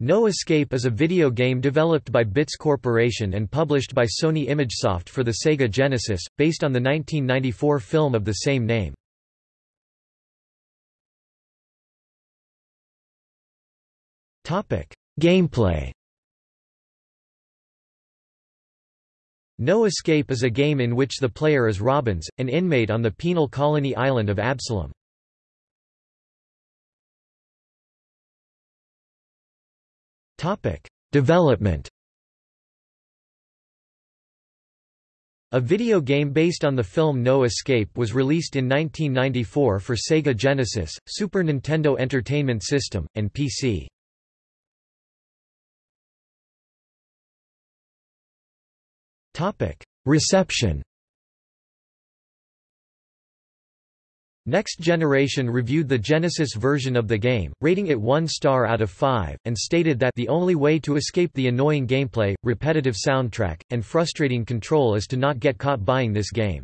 No Escape is a video game developed by Bits Corporation and published by Sony ImageSoft for the Sega Genesis, based on the 1994 film of the same name. Gameplay No Escape is a game in which the player is Robbins, an inmate on the penal colony island of Absalom. Development. A video game based on the film No Escape was released in 1994 for Sega Genesis, Super Nintendo Entertainment System, and PC. Reception Next Generation reviewed the Genesis version of the game, rating it 1 star out of 5, and stated that the only way to escape the annoying gameplay, repetitive soundtrack, and frustrating control is to not get caught buying this game.